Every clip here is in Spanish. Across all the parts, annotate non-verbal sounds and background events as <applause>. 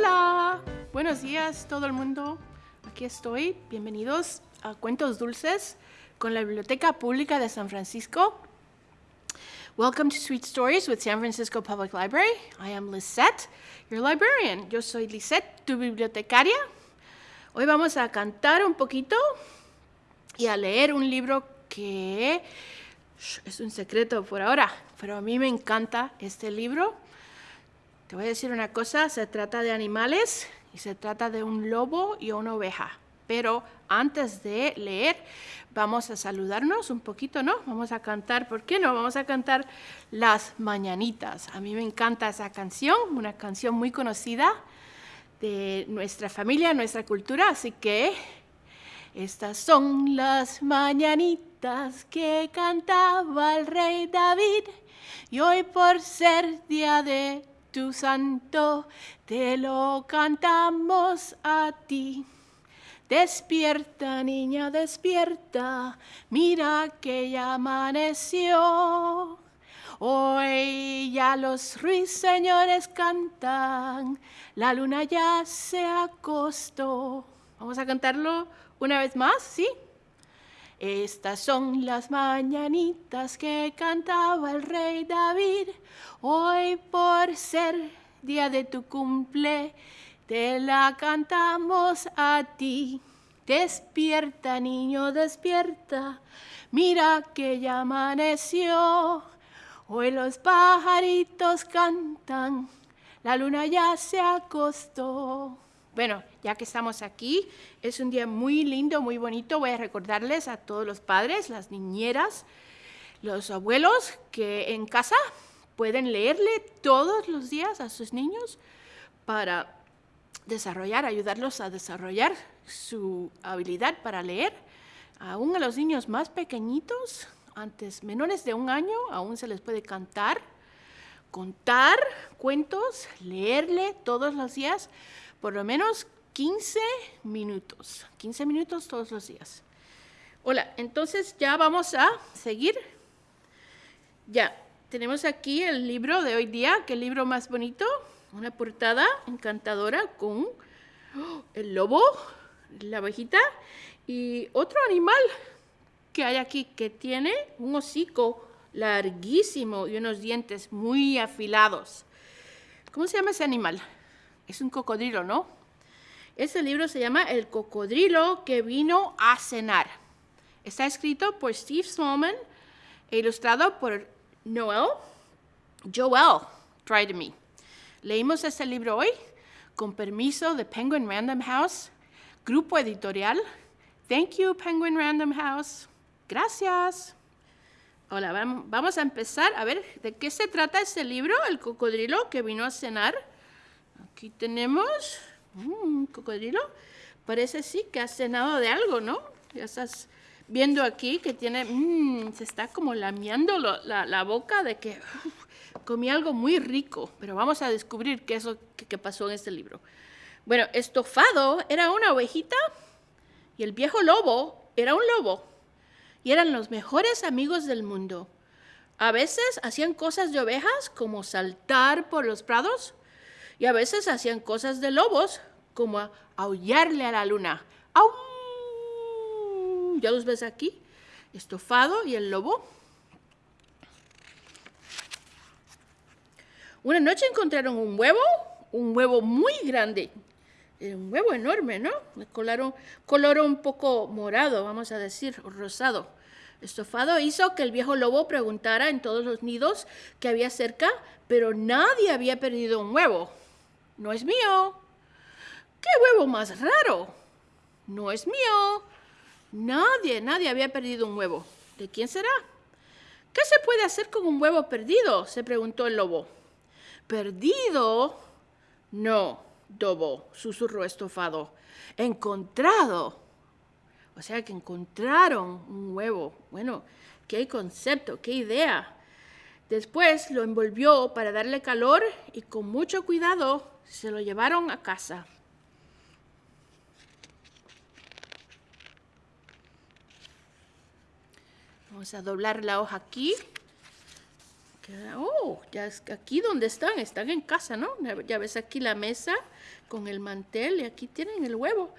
Hola, buenos días todo el mundo. Aquí estoy. Bienvenidos a Cuentos Dulces con la Biblioteca Pública de San Francisco. Welcome to Sweet Stories with San Francisco Public Library. I am Lisette, your librarian. Yo soy Lisette, tu bibliotecaria. Hoy vamos a cantar un poquito y a leer un libro que es un secreto por ahora, pero a mí me encanta este libro. Te voy a decir una cosa, se trata de animales y se trata de un lobo y una oveja. Pero antes de leer, vamos a saludarnos un poquito, ¿no? Vamos a cantar, ¿por qué no? Vamos a cantar Las Mañanitas. A mí me encanta esa canción, una canción muy conocida de nuestra familia, nuestra cultura, así que estas son las mañanitas que cantaba el rey David y hoy por ser día de tu santo, te lo cantamos a ti. Despierta, niña, despierta, mira que ya amaneció. Hoy ya los ruiseñores cantan, la luna ya se acostó. Vamos a cantarlo una vez más, ¿sí? Estas son las mañanitas que cantaba el rey David. Hoy por ser día de tu cumple, te la cantamos a ti. Despierta, niño, despierta. Mira que ya amaneció. Hoy los pajaritos cantan. La luna ya se acostó. Bueno, ya que estamos aquí, es un día muy lindo, muy bonito. Voy a recordarles a todos los padres, las niñeras, los abuelos que en casa pueden leerle todos los días a sus niños para desarrollar, ayudarlos a desarrollar su habilidad para leer. Aún a los niños más pequeñitos, antes menores de un año, aún se les puede cantar, contar cuentos, leerle todos los días por lo menos 15 minutos, 15 minutos todos los días. Hola, entonces ya vamos a seguir. Ya, tenemos aquí el libro de hoy día, que libro más bonito, una portada encantadora con ¡oh! el lobo, la abejita y otro animal que hay aquí que tiene un hocico larguísimo y unos dientes muy afilados. ¿Cómo se llama ese animal? Es un cocodrilo, ¿no? Ese libro se llama El cocodrilo que vino a cenar. Está escrito por Steve Smallman e ilustrado por Noel Joel Try Me. Leímos este libro hoy con permiso de Penguin Random House, grupo editorial. Thank you, Penguin Random House. Gracias. Hola, vamos a empezar a ver de qué se trata este libro, El cocodrilo que vino a cenar. Aquí tenemos un cocodrilo. Parece sí que ha cenado de algo, ¿no? Ya estás viendo aquí que tiene, mmm, se está como lamiando la, la, boca de que comí algo muy rico. Pero vamos a descubrir qué es lo que, pasó en este libro. Bueno, estofado era una ovejita y el viejo lobo era un lobo. Y eran los mejores amigos del mundo. A veces hacían cosas de ovejas como saltar por los prados y a veces hacían cosas de lobos, como aullarle a la luna. ¡Au! ¿Ya los ves aquí? Estofado y el lobo. Una noche encontraron un huevo, un huevo muy grande, un huevo enorme, ¿no? Coloraron, color un poco morado, vamos a decir, rosado. Estofado hizo que el viejo lobo preguntara en todos los nidos que había cerca, pero nadie había perdido un huevo. No es mío. ¡Qué huevo más raro! No es mío. Nadie, nadie había perdido un huevo. ¿De quién será? ¿Qué se puede hacer con un huevo perdido? se preguntó el lobo. ¿Perdido? No, Dobo, susurró estofado. Encontrado. O sea que encontraron un huevo. Bueno, qué concepto, qué idea. Después lo envolvió para darle calor y con mucho cuidado se lo llevaron a casa. Vamos a doblar la hoja aquí. Oh, ya es aquí donde están, están en casa, ¿no? Ya ves aquí la mesa con el mantel y aquí tienen el huevo.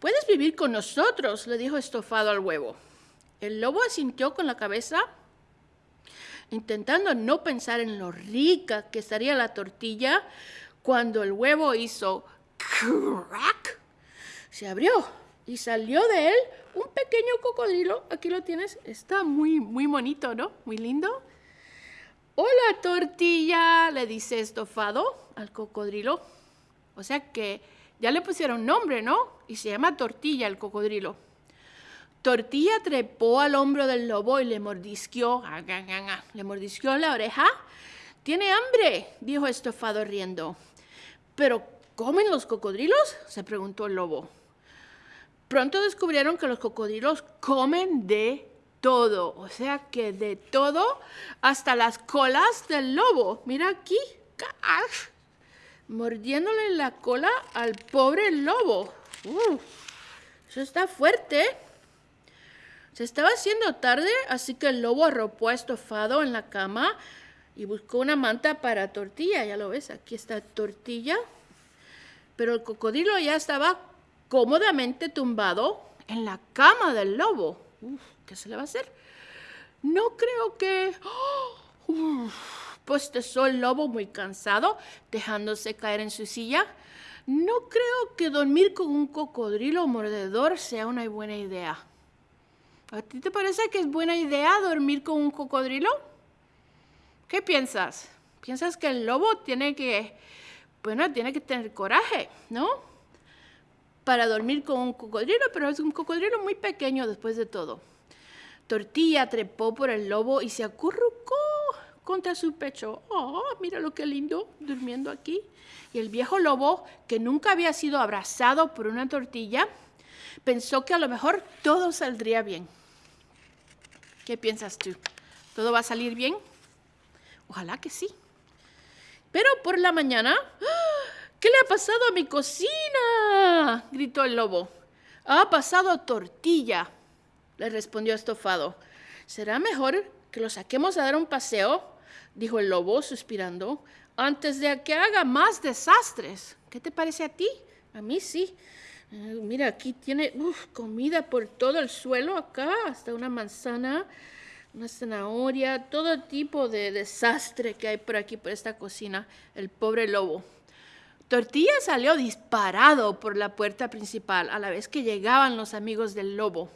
Puedes vivir con nosotros, le dijo estofado al huevo. El lobo asintió con la cabeza, intentando no pensar en lo rica que estaría la tortilla, cuando el huevo hizo crack, se abrió y salió de él un pequeño cocodrilo. Aquí lo tienes, está muy, muy bonito, ¿no? Muy lindo. Hola tortilla, le dice estofado al cocodrilo. O sea que ya le pusieron nombre, ¿no? Y se llama tortilla el cocodrilo. Tortilla trepó al hombro del lobo y le mordisqueó. Le mordisqueó la oreja. Tiene hambre, dijo estofado riendo. ¿Pero comen los cocodrilos? se preguntó el lobo. Pronto descubrieron que los cocodrilos comen de todo, o sea que de todo, hasta las colas del lobo. Mira aquí, mordiéndole la cola al pobre lobo. eso está fuerte. Se estaba haciendo tarde, así que el lobo arropó estofado en la cama y buscó una manta para tortilla. Ya lo ves, aquí está tortilla. Pero el cocodrilo ya estaba cómodamente tumbado en la cama del lobo. ¿Qué se le va a hacer? No creo que... <gasps> ¡Oh! el lobo muy cansado, dejándose caer en su silla. No creo que dormir con un cocodrilo mordedor sea una buena idea. ¿A ti te parece que es buena idea dormir con un cocodrilo? ¿Qué piensas? ¿Piensas que el lobo tiene que, bueno, tiene que tener coraje, ¿no? para dormir con un cocodrilo, pero es un cocodrilo muy pequeño después de todo. Tortilla trepó por el lobo y se acurrucó contra su pecho. Oh, mira lo que lindo, durmiendo aquí. Y el viejo lobo, que nunca había sido abrazado por una tortilla, pensó que a lo mejor todo saldría bien. ¿Qué piensas tú? ¿Todo va a salir bien? Ojalá que sí. Pero por la mañana, ¡ah! ¿Qué le ha pasado a mi cocina? gritó el lobo. Ha pasado tortilla, le respondió Estofado. Será mejor que lo saquemos a dar un paseo, dijo el lobo, suspirando, antes de que haga más desastres. ¿Qué te parece a ti? A mí sí. Mira, aquí tiene comida por todo el suelo, acá, hasta una manzana, una zanahoria, todo tipo de desastre que hay por aquí, por esta cocina. El pobre lobo. Tortilla salió disparado por la puerta principal a la vez que llegaban los amigos del lobo.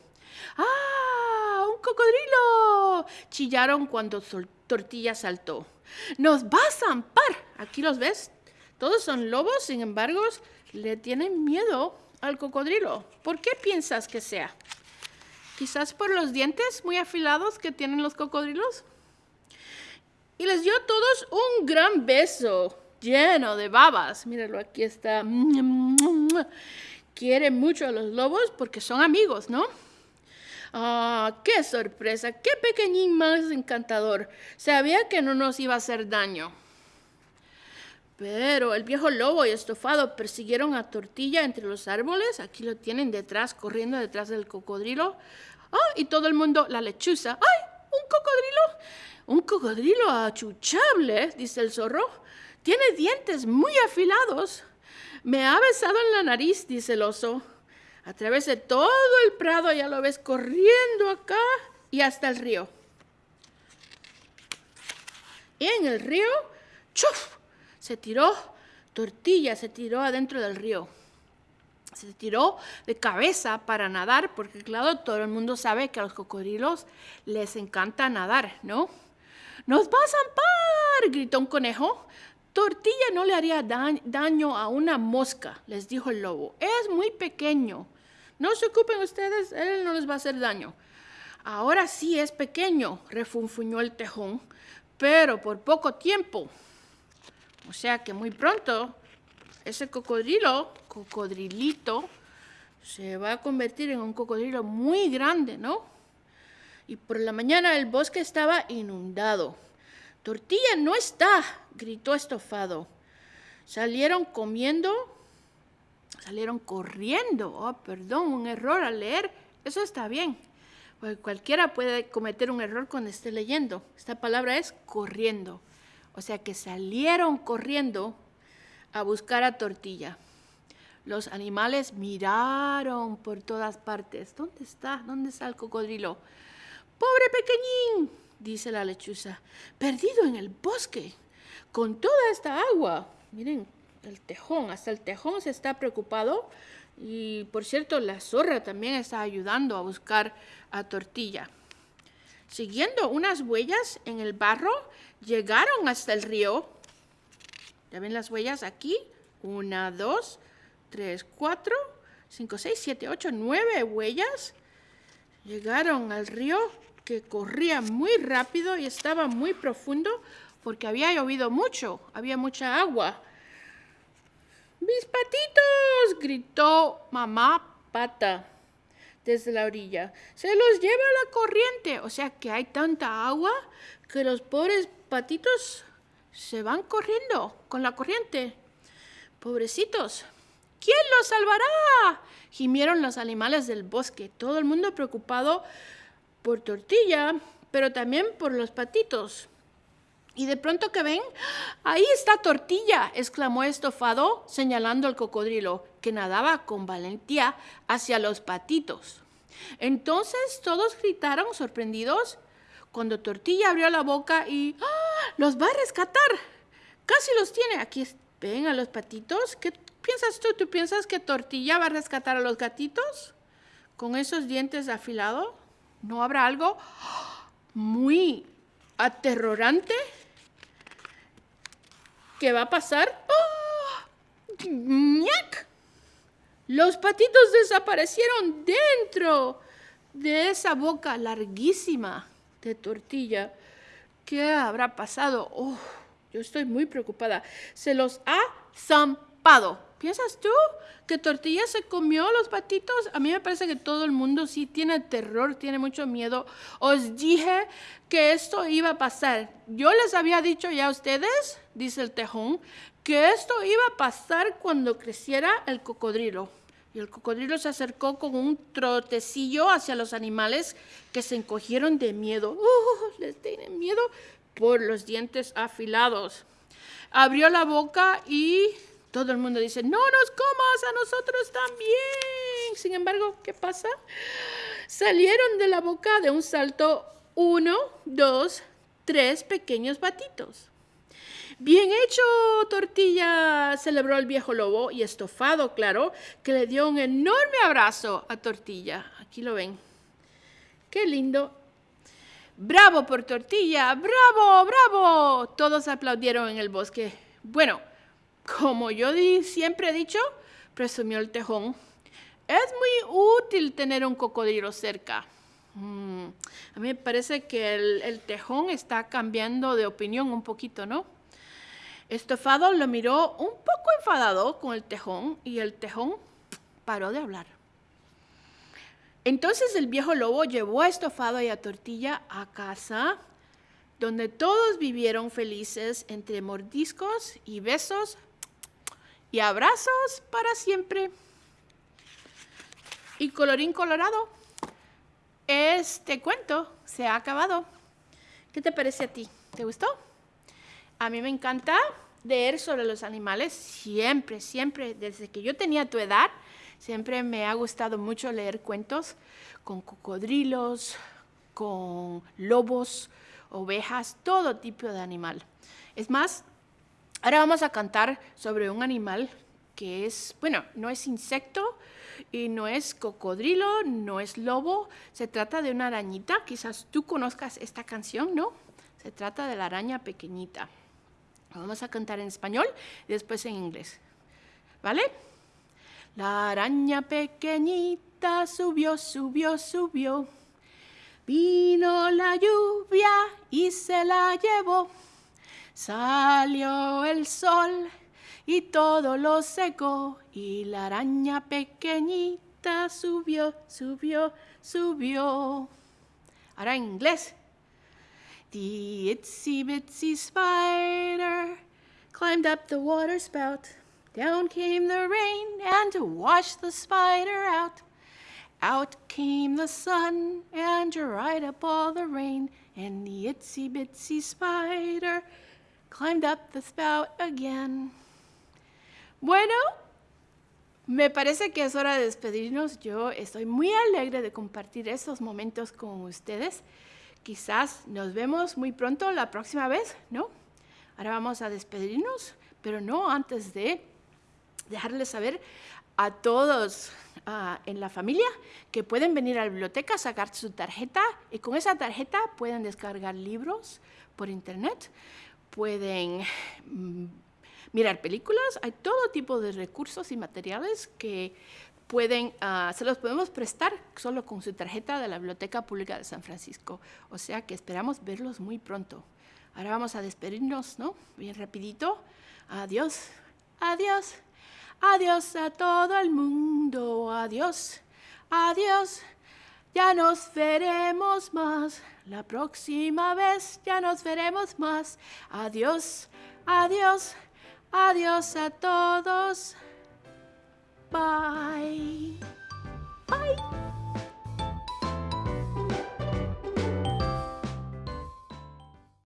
¡Ah! ¡Un cocodrilo! Chillaron cuando Tortilla saltó. ¡Nos va a zampar! Aquí los ves. Todos son lobos, sin embargo, le tienen miedo al cocodrilo. ¿Por qué piensas que sea? Quizás por los dientes muy afilados que tienen los cocodrilos. Y les dio a todos un gran beso lleno de babas. Míralo, aquí está. Quiere mucho a los lobos porque son amigos, ¿no? Ah, qué sorpresa, qué pequeñín más encantador. Sabía que no nos iba a hacer daño. Pero el viejo lobo y estofado persiguieron a Tortilla entre los árboles. Aquí lo tienen detrás, corriendo detrás del cocodrilo. Ah, y todo el mundo, la lechuza. ¡Ay! ¡Un cocodrilo! Un cocodrilo achuchable, dice el zorro. Tiene dientes muy afilados. Me ha besado en la nariz, dice el oso. A través de todo el prado ya lo ves corriendo acá y hasta el río. Y en el río, ¡chuf! Se tiró, tortilla se tiró adentro del río. Se tiró de cabeza para nadar, porque claro, todo el mundo sabe que a los cocodrilos les encanta nadar, ¿no? ¡Nos va a zampar! gritó un conejo. Tortilla no le haría daño a una mosca, les dijo el lobo. Es muy pequeño. No se ocupen ustedes, él no les va a hacer daño. Ahora sí es pequeño, refunfuñó el tejón, pero por poco tiempo. O sea que muy pronto ese cocodrilo, cocodrilito, se va a convertir en un cocodrilo muy grande, ¿no? Y por la mañana el bosque estaba inundado. Tortilla no está, gritó estofado. Salieron comiendo, salieron corriendo. Oh, perdón, un error al leer. Eso está bien. Porque cualquiera puede cometer un error cuando esté leyendo. Esta palabra es corriendo. O sea que salieron corriendo a buscar a tortilla. Los animales miraron por todas partes. ¿Dónde está? ¿Dónde está el cocodrilo? Pobre pequeñín, dice la lechuza, perdido en el bosque, con toda esta agua. Miren, el tejón, hasta el tejón se está preocupado. Y por cierto, la zorra también está ayudando a buscar a Tortilla. Siguiendo unas huellas en el barro, llegaron hasta el río. ¿Ya ven las huellas aquí? Una, dos, tres, cuatro, cinco, seis, siete, ocho, nueve huellas. Llegaron al río que corría muy rápido y estaba muy profundo porque había llovido mucho, había mucha agua. ¡Mis patitos! gritó mamá pata desde la orilla. Se los lleva la corriente. O sea que hay tanta agua que los pobres patitos se van corriendo con la corriente. Pobrecitos. ¿Quién los salvará? Gimieron los animales del bosque, todo el mundo preocupado por Tortilla, pero también por los patitos. Y de pronto que ven, ahí está Tortilla, exclamó Estofado, señalando al cocodrilo, que nadaba con valentía hacia los patitos. Entonces todos gritaron sorprendidos cuando Tortilla abrió la boca y ¡Ah! los va a rescatar. Casi los tiene. Aquí ven a los patitos. ¿Qué piensas tú? ¿Tú piensas que Tortilla va a rescatar a los gatitos con esos dientes afilados? ¿No habrá algo muy aterrorante que va a pasar? ¡Oh! Los patitos desaparecieron dentro de esa boca larguísima de tortilla. ¿Qué habrá pasado? Oh, yo estoy muy preocupada. Se los ha zampado. ¿Piensas tú que Tortilla se comió los patitos? A mí me parece que todo el mundo sí tiene terror, tiene mucho miedo. Os dije que esto iba a pasar. Yo les había dicho ya a ustedes, dice el tejón, que esto iba a pasar cuando creciera el cocodrilo. Y el cocodrilo se acercó con un trotecillo hacia los animales que se encogieron de miedo. ¡Uh! Les tienen miedo por los dientes afilados. Abrió la boca y todo el mundo dice, no nos comas a nosotros también. Sin embargo, ¿qué pasa? Salieron de la boca de un salto uno, dos, tres pequeños patitos. Bien hecho, tortilla, celebró el viejo lobo y estofado, claro, que le dio un enorme abrazo a tortilla. Aquí lo ven. Qué lindo. Bravo por tortilla, bravo, bravo. Todos aplaudieron en el bosque. Bueno, como yo siempre he dicho, presumió el tejón, es muy útil tener un cocodrilo cerca. Mm, a mí me parece que el, el, tejón está cambiando de opinión un poquito, ¿no? Estofado lo miró un poco enfadado con el tejón y el tejón paró de hablar. Entonces el viejo lobo llevó a Estofado y a Tortilla a casa, donde todos vivieron felices entre mordiscos y besos y abrazos para siempre. Y colorín colorado, este cuento se ha acabado. ¿Qué te parece a ti? ¿Te gustó? A mí me encanta leer sobre los animales siempre, siempre, desde que yo tenía tu edad, siempre me ha gustado mucho leer cuentos con cocodrilos, con lobos, ovejas, todo tipo de animal. Es más, Ahora vamos a cantar sobre un animal que es, bueno, no es insecto y no es cocodrilo, no es lobo, se trata de una arañita, quizás tú conozcas esta canción, ¿no? Se trata de la araña pequeñita. Vamos a cantar en español y después en inglés, ¿vale? La araña pequeñita subió, subió, subió. Vino la lluvia y se la llevó. Salió el sol y todo lo secó y la araña pequeñita subió, subió, subió. Ahora en inglés. The itsy bitsy spider climbed up the water spout. Down came the rain and washed the spider out. Out came the sun and dried up all the rain, and the itsy bitsy spider climbed up the spout again. Bueno, me parece que es hora de despedirnos. Yo estoy muy alegre de compartir estos momentos con ustedes. Quizás nos vemos muy pronto la próxima vez, ¿no? Ahora vamos a despedirnos, pero no antes de dejarles saber a todos uh, en la familia que pueden venir a la biblioteca, sacar su tarjeta y con esa tarjeta pueden descargar libros por internet, pueden mm, mirar películas, hay todo tipo de recursos y materiales que pueden, uh, se los podemos prestar solo con su tarjeta de la Biblioteca Pública de San Francisco. O sea que esperamos verlos muy pronto. Ahora vamos a despedirnos, ¿no? Bien rapidito. Adiós. Adiós. Adiós a todo el mundo, adiós, adiós. Ya nos veremos más, la próxima vez ya nos veremos más. Adiós, adiós, adiós a todos. Bye. Bye.